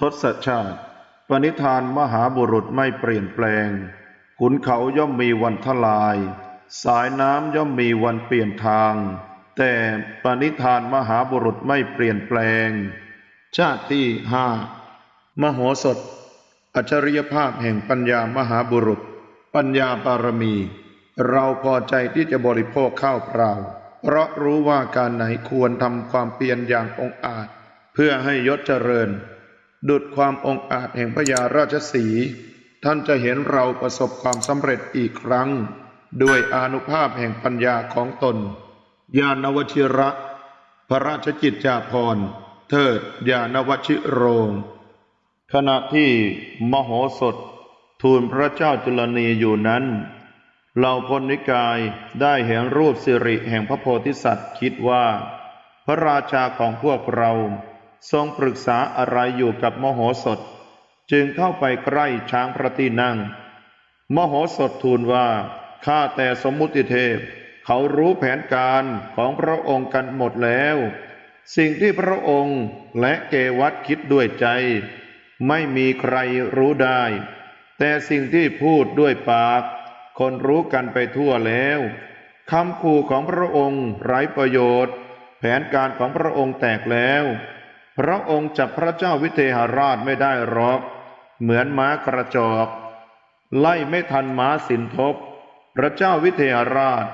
ทศชาติ ปณิธานมหาบุรุษไม่เปลี่ยนแปลง ขุนเขาย่อมมีวันทลาย สายน้ำย่อมมีวันเปลี่ยนทาง แต่ปณิธานมหาบุรุษไม่เปลี่ยนแปลง ชาติที่ห้ามโหสถ อัจฉริยภาพแห่งปัญญามหาบุรุษ ปัญญาบารมี เราพอใจที่จะบริโภคข้าวเปล่า เพราะรู้ว่าการไหนควรทำความเพียรอย่างองอาจ เพื่อให้ยศเจริญ ดุดความองอาจแห่งพญาราชสี ท่านจะเห็นเราประสบความสำเร็จอีกครั้ง ด้วยอนุภาพแห่งปัญญาของตน ญาณวชิระ พระราชกิจจาภรณ์ เทิดญาณวชิโรง ขณะที่มโหสถ ทูลพระเจ้าจุลนีอยู่นั้นเหล่าพลนิกายได้เห็นรูปสิริแห่งพระโพธิสัตว์คิดว่า พระราชาของพวกเรา ทรงปรึกษาอะไรอยู่กับมโหสถ จึงเข้าไปใกล้ช้างพระที่นั่ง มโหสถทูลว่าข้าแต่สมมุติเทพ เขารู้แผนการของพระองค์กันหมดแล้ว สิ่งที่พระองค์และเกวัตคิดด้วยใจ ไม่มีใครรู้ได้ แต่สิ่งที่พูดด้วยปาก คนรู้กันไปทั่วแล้วคำขู่ของพระองค์ไร้ประโยชน์ แผนการของพระองค์แตกแล้ว พระองค์จับพระเจ้าวิเทหราชไม่ได้หรอก เหมือนม้ากระจอก ไล่ไม่ทันม้าสินทบ พระเจ้าวิเทหราช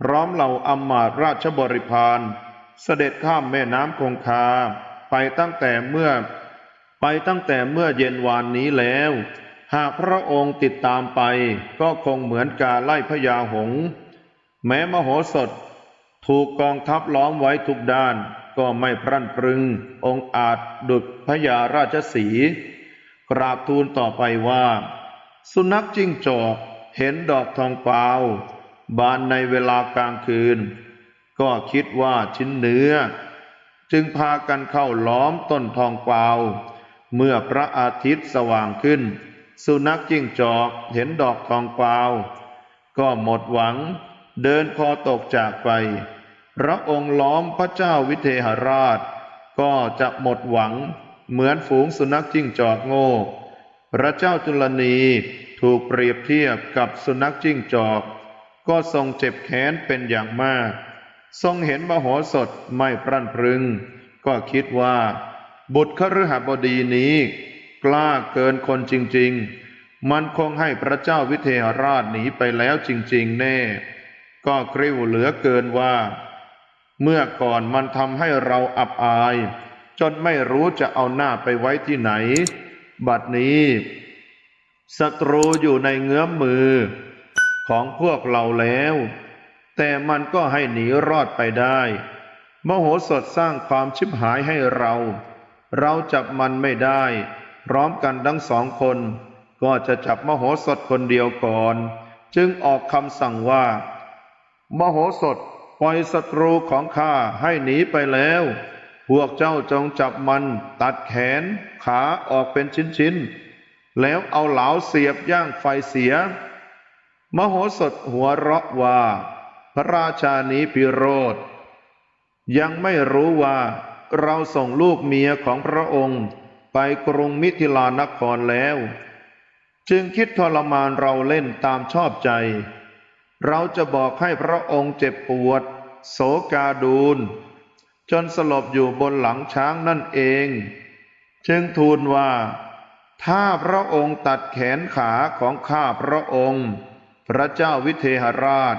พร้อมเหล่าอำมาตย์ราชบริพารเสด็จข้ามแม่น้ำคงคาไปตั้งแต่เมื่อ ไปตั้งแต่เมื่อเย็นวานนี้แล้ว หากพระองค์ติดตามไป ก็คงเหมือนการไล่พญาหงส์แม้มโหสถ ถูกกองทัพล้อมไว้ทุกด้าน ก็ไม่พรั่นพรึง องค์อาจดุจพญาราชสี กราบทูลต่อไปว่า สุนัขจิ้งจอกเห็นดอกทองเปล่าบานในเวลากลางคืน ก็คิดว่าชิ้นเนื้อ จึงพากันเข้าล้อมต้นทองเปล่าเมื่อพระอาทิตย์สว่างขึ้น สุนัขจิ้งจอกเห็นดอกทองเปล่าก็หมดหวัง เดินคอตกจากไป พระองค์ล้อมพระเจ้าวิเทหราช ก็จะหมดหวังเหมือนฝูงสุนัขจิ้งจอกโง่ พระเจ้าจุลนีถูกเปรียบเทียบกับสุนัขจิ้งจอก ก็ทรงเจ็บแค้นเป็นอย่างมาก ทรงเห็นมโหสถไม่พรั่นพรึง ก็คิดว่า บุตรคฤหบดีนี้ กล้าเกินคนจริง ๆ มันคงให้พระเจ้าวิเทหราชหนีไปแล้วจริง ๆ แน่ ก็กริ้วเหลือเกินว่า เมื่อก่อนมันทำให้เราอับอาย จนไม่รู้จะเอาหน้าไปไว้ที่ไหน บัดนี้ศัตรูอยู่ในเงื้อมมือของพวกเราแล้ว แต่มันก็ให้หนีรอดไปได้ มโหสถสร้างความชิบหายให้เรา เราจับมันไม่ได้ พร้อมกันทั้งสองคน ก็จะจับมโหสถคนเดียวก่อน จึงออกคำสั่งว่า มโหสถ ปล่อยศัตรูของข้าให้หนีไปแล้ว พวกเจ้าจงจับมัน ตัดแขนขาออกเป็นชิ้นๆ แล้วเอาเหลาเสียบย่างไฟเสีย มโหสถหัวเราะว่า พระราชานี้พิโรธ ยังไม่รู้ว่าเราส่งลูกเมียของพระองค์ไปกรุงมิถิลานครแล้ว จึงคิดทรมานเราเล่นตามชอบใจ เราจะบอกให้พระองค์เจ็บปวดโศกาดูนจนสลบอยู่บนหลังช้างนั่นเอง จึงทูลว่า ถ้าพระองค์ตัดแขนขาของข้าพระองค์ พระเจ้าวิเทหราช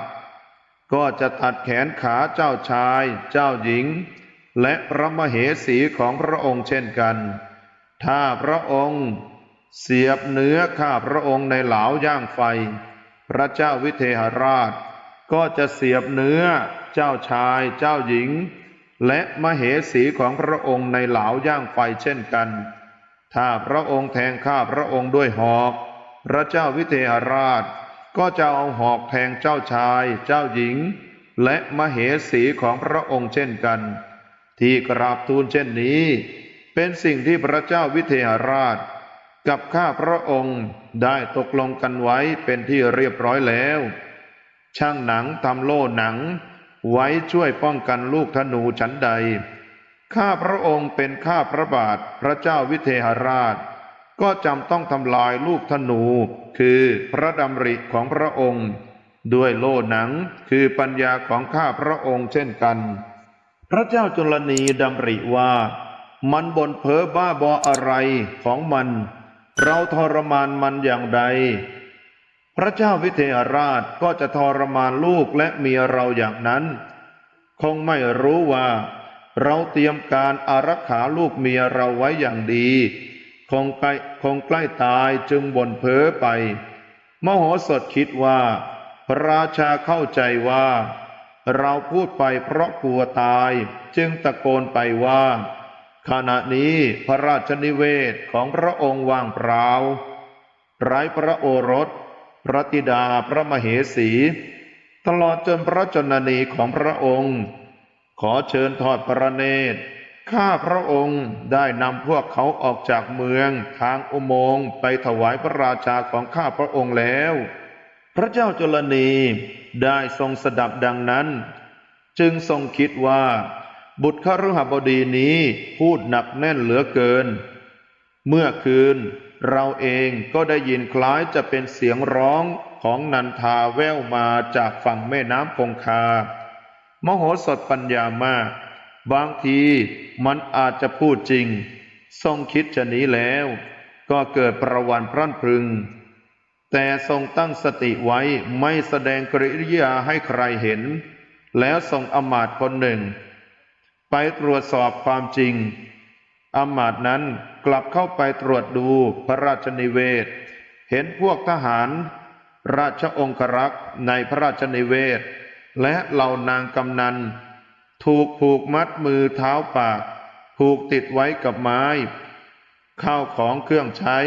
ก็จะตัดแขนขาเจ้าชาย เจ้าหญิง และพระมเหสีของพระองค์เช่นกัน ถ้าพระองค์ เสียบเนื้อข้าพระองค์ในเหลาย่างไฟ พระเจ้าวิเทหราช ก็จะเสียบเนื้อเจ้าชายเจ้าหญิง และมเหสีของพระองค์ในเหลาย่างไฟเช่นกัน ถ้าพระองค์แทงข้าพระองค์ด้วยหอก พระเจ้าวิเทหราช ก็จะเอาหอกแทงเจ้าชายเจ้าหญิง และมเหสีของพระองค์เช่นกัน ที่กราบทูลเช่นนี้ เป็นสิ่งที่พระเจ้าวิเทหราช กับข้าพระองค์ได้ตกลงกันไว้เป็นที่เรียบร้อยแล้ว ช่างหนังทำโล่หนัง ไว้ช่วยป้องกันลูกธนูชั้นใด ข้าพระองค์เป็นข้าพระบาทพระเจ้าวิเทหราช ก็จำต้องทำลายลูกธนู คือพระดำริของพระองค์ ด้วยโล่หนังคือปัญญาของข้าพระองค์เช่นกัน พระเจ้าจุลนีดำริว่า มันบนเพ้อบ้าบออะไรของมัน เราทรมานมันอย่างใด พระเจ้าวิเทหราชก็จะทรมานลูกและเมียเราอย่างนั้น คงไม่รู้ว่า เราเตรียมการอารักขาลูกเมียเราไว้อย่างดี คงใกล้คงใกล้ตายจึงบ่นเพ้อไป มโหสถคิดว่า พระราชาเข้าใจว่า เราพูดไปเพราะกลัวตายจึงตะโกนไปว่า ขณะนี้พระราชนิเวศของพระองค์ว่างเปล่าไร้พระโอรส พระธิดาพระมเหสี ตลอดจนพระชนนีของพระองค์ ขอเชิญทอดพระเนตรข้าพระองค์ได้นำพวกเขาออกจากเมืองทางอุโมงค์ไปถวายพระราชาของข้าพระองค์แล้ว พระเจ้าจุลนีได้ทรงสดับดังนั้น จึงทรงคิดว่า บุตรขฤหบดีนี้พูดหนักแน่นเหลือเกิน เมื่อคืนเราเองก็ได้ยินคล้ายจะเป็นเสียงร้องของนันทาแว่วมาจากฝั่งแม่น้ำคงคา มโหสถปัญญามาก บางทีมันอาจจะพูดจริง ทรงคิดจะหนีแล้ว ก็เกิดประวันพรั่นพรึง แต่ทรงตั้งสติไว้ไม่แสดงกริยาให้ใครเห็น แล้วส่งอมาตย์คนหนึ่ง ไปตรวจสอบความจริงอำมาตย์นั้นกลับเข้าไปตรวจดูพระราชนิเวศ เห็นพวกทหาร ราชองครักษ์ในพระราชนิเวศ และเหล่านางกำนัน ถูกผูกมัดมือเท้าปาก ผูกติดไว้กับไม้ ข้าวของเครื่องใช้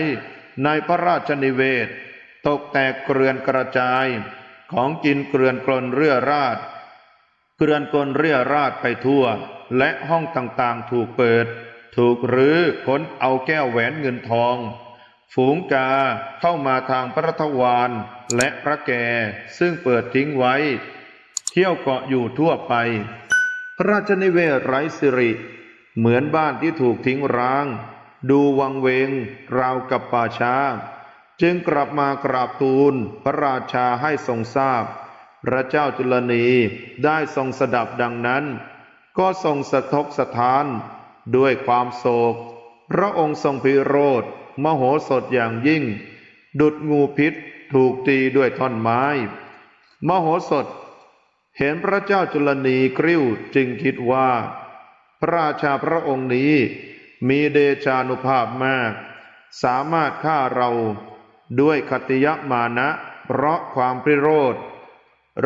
ในพระราชนิเวศ ตกแตกเกลื่อนกระจายของกินเกลื่อนกลนเรื่อราด เกลื่อนกลเรี่ยราดไปทั่ว และห้องต่างๆถูกเปิด ถูกรื้อค้นเอาแก้วแหวนเงินทอง ฝูงกาเข้ามาทางพระทวารและพระแก่ซึ่งเปิดทิ้งไว้ เที่ยวเกาะอยู่ทั่วไป พระราชนิเวศไร้สิริ เหมือนบ้านที่ถูกทิ้งร้าง ดูวังเวงราวกับป่าช้า จึงกลับมากราบทูลพระราชาให้ทรงทราบ พระเจ้าจุลนีได้ทรงสดับดังนั้น ก็ทรงสะทกสะท้าน ด้วยความโศก พระองค์ทรงพิโรธมโหสถอย่างยิ่ง ดุดงูพิษถูกตีด้วยท่อนไม้ มโหสถ เห็นพระเจ้าจุลนีกริ้วจึงคิดว่า พระราชาพระองค์นี้มีเดชานุภาพมาก สามารถฆ่าเราด้วยคติยมานะ เพราะความพิโรธ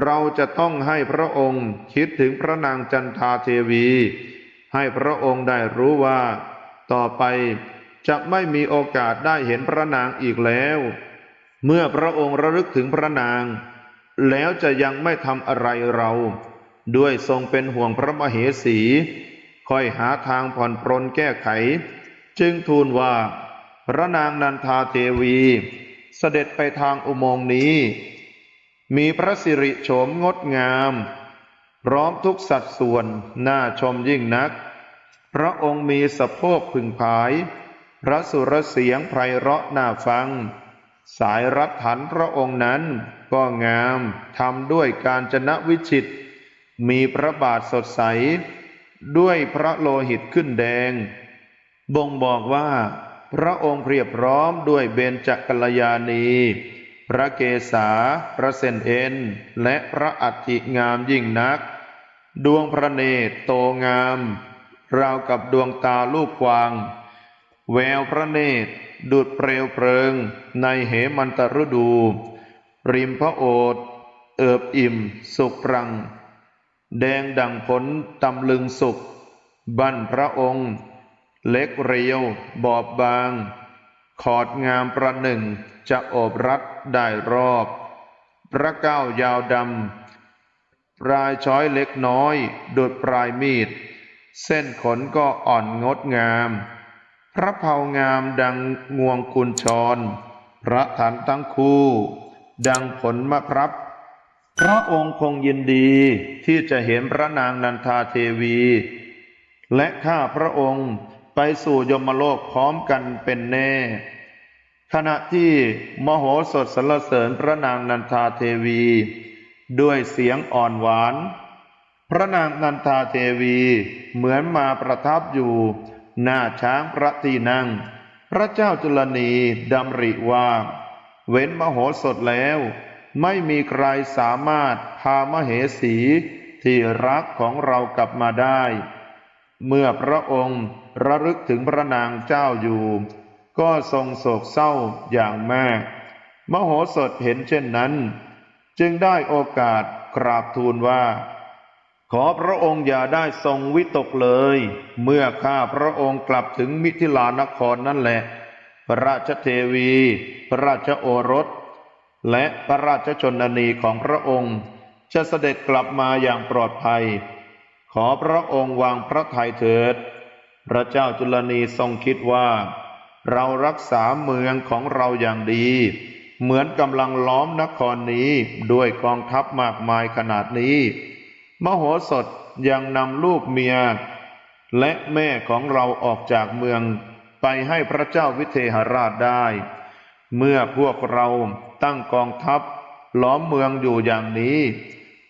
เราจะต้องให้พระองค์คิดถึงพระนางจันทาเทวี ให้พระองค์ได้รู้ว่า ต่อไปจะไม่มีโอกาสได้เห็นพระนางอีกแล้ว เมื่อพระองค์ระลึกถึงพระนาง แล้วจะยังไม่ทำอะไรเรา ด้วยทรงเป็นห่วงพระมเหสี ค่อยหาทางผ่อนปรนแก้ไข จึงทูลว่า พระนางนันทาเทวี เสด็จไปทางอุโมงค์นี้ มีพระสิริโฉมงดงาม พร้อมทุกสัดส่วนน่าชมยิ่งนัก พระองค์มีสะโพกพึงผาย พระสุรเสียงไพเราะน่าฟัง สายรัดถันพระองค์นั้นก็งามทำด้วยการจนะวิจิต มีพระบาทสดใส ด้วยพระโลหิตขึ้นแดง บ่งบอกว่า พระองค์เพียบพร้อมด้วยเบญจกัลยาณี พระเกศา พระเซนเอ็น และพระอัฐิงามยิ่งนัก ดวงพระเนตรโตงาม ราวกับดวงตาลูกกวาง แววพระเนตรดุดเปลวเพลิง ในเหมันตฤดู ริมพระโอษฐ์เอิบอิ่ม สุกปรัง แดงดังผลตำลึงสุก บั้นพระองค์ เล็กเรียว บอบบาง ขอดงามประหนึ่งจะโอบรัด ได้รอบ พระเก้ายาวดำปลายช้อยเล็กน้อยดุดปลายมีด เส้นขนก็อ่อนงดงาม พระเผางามดังงวงกุญชร พระฐานตั้งคู่ ดังผลมะพร้าพระองค์คงยินดีที่จะเห็นพระนางนันทาเทวี และข้าพระองค์ไปสู่ยมโลกพร้อมกันเป็นแน่ ขณะที่มโหสถสรรเสริญพระนางนันทาเทวี ด้วยเสียงอ่อนหวาน พระนางนันทาเทวีเหมือนมาประทับอยู่ หน้าช้างพระที่นั่ง พระเจ้าจุลนีดำริว่า เว้นมโหสถแล้ว ไม่มีใครสามารถพามเหสีที่รักของเรากลับมาได้ เมื่อพระองค์ระลึกถึงพระนางเจ้าอยู่ ก็ทรงโศกเศร้าอย่างมาก มโหสถเห็นเช่นนั้น จึงได้โอกาสกราบทูลว่า ขอพระองค์อย่าได้ทรงวิตกเลย เมื่อข้าพระองค์กลับถึงมิถิลานครนั่นแหละพระราชเทวี พระราชโอรส และพระราชชนนีของพระองค์ จะเสด็จกลับมาอย่างปลอดภัย ขอพระองค์วางพระทัยเถิด พระเจ้าจุลนีทรงคิดว่า เรารักษาเมืองของเราอย่างดี เหมือนกำลังล้อมนครนี้ด้วยกองทัพมากมายขนาดนี้ มโหสถยังนำลูกเมีย และแม่ของเราออกจากเมืองไปให้พระเจ้าวิเทหราชได้ เมื่อพวกเราตั้งกองทัพล้อมเมืองอยู่อย่างนี้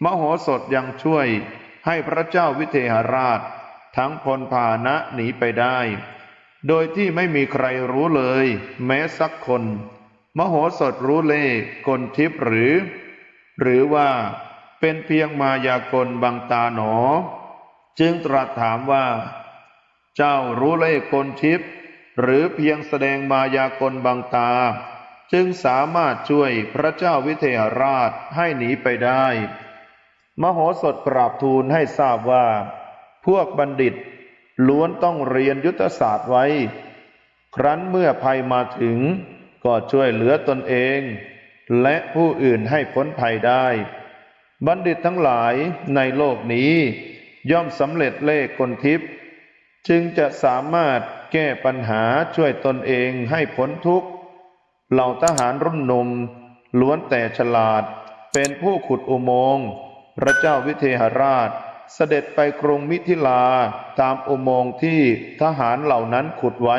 มโหสถยังช่วยให้พระเจ้าวิเทหราช ทั้งพลพาหนะหนีไปได้ โดยที่ไม่มีใครรู้เลย แม้สักคน มโหสถรู้เล่กลทิพหรือ หรือว่าเป็นเพียงมายากลบังตาหนอ จึงตรัสถามว่า เจ้ารู้เล่กลทิพย์หรือเพียงแสดงมายากลบังตา จึงสามารถช่วยพระเจ้าวิเทหราชให้หนีไปได้ มโหสถกราบทูลให้ทราบว่า พวกบัณฑิต ล้วนต้องเรียนยุทธศาสตร์ไว้ ครั้นเมื่อภัยมาถึง ก็ช่วยเหลือตนเอง และผู้อื่นให้พ้นภัยได้ บัณฑิตทั้งหลายในโลกนี้ ย่อมสำเร็จเลขกลทิพย์จึงจะสามารถแก้ปัญหาช่วยตนเองให้พ้นทุกข์ เหล่าทหารรุ่นหนุ่มล้วนแต่ฉลาด เป็นผู้ขุดอุโมงค์ พระเจ้าวิเทหราช เสด็จไปกรุงมิถิลาตามอุโมงค์ที่ทหารเหล่านั้นขุดไว้